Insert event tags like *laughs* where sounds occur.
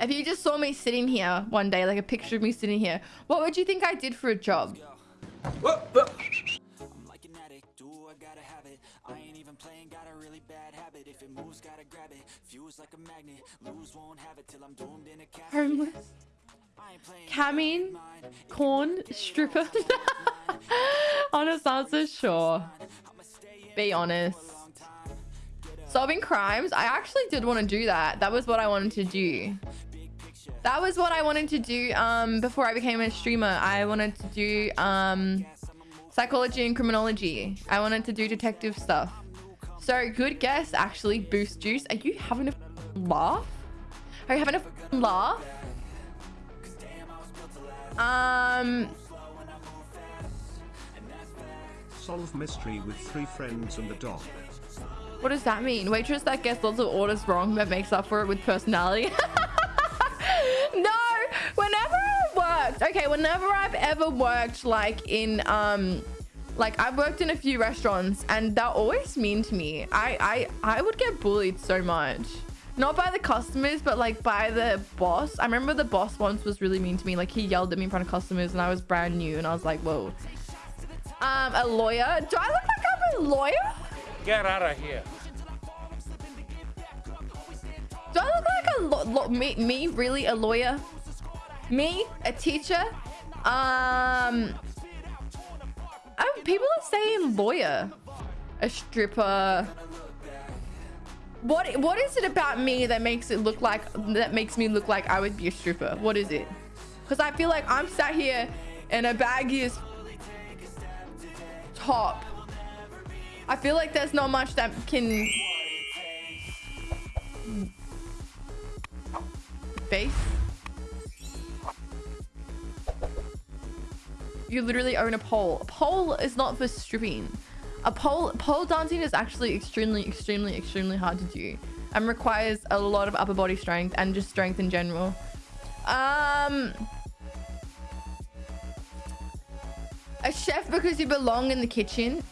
If you just saw me sitting here one day, like a picture of me sitting here, what would you think I did for a job? I'm like an addict, do I gotta have it I ain't even playing, got a really bad habit If it moves, gotta grab it Fuse like a magnet, lose, won't have it Till I'm doomed in a casket Homeless. I ain't playing Camming, corn, stripper. *laughs* honest answer, sure. Be honest. Solving crimes, I actually did want to do that. That was what I wanted to do. That was what I wanted to do um, before I became a streamer. I wanted to do um, psychology and criminology. I wanted to do detective stuff. So good guess, actually. Boost juice. Are you having a laugh? Are you having a laugh? Um, Solve mystery with three friends and a dog. What does that mean? Waitress that gets lots of orders wrong but makes up for it with personality. *laughs* no, whenever I worked, okay, whenever I've ever worked like in um like I've worked in a few restaurants and they're always mean to me. I I I would get bullied so much. Not by the customers, but like by the boss. I remember the boss once was really mean to me. Like he yelled at me in front of customers and I was brand new and I was like, whoa. Um, a lawyer? Do I look like I'm a lawyer? Get out of here. Do I look like a lo lo me, me really a lawyer? Me, a teacher? Um, people are saying lawyer, a stripper. What what is it about me that makes it look like that makes me look like I would be a stripper? What is it? Because I feel like I'm sat here in a baggy top. I feel like there's not much that can Base? You literally own a pole. A pole is not for stripping. A pole pole dancing is actually extremely, extremely, extremely hard to do and requires a lot of upper body strength and just strength in general. Um, a chef because you belong in the kitchen.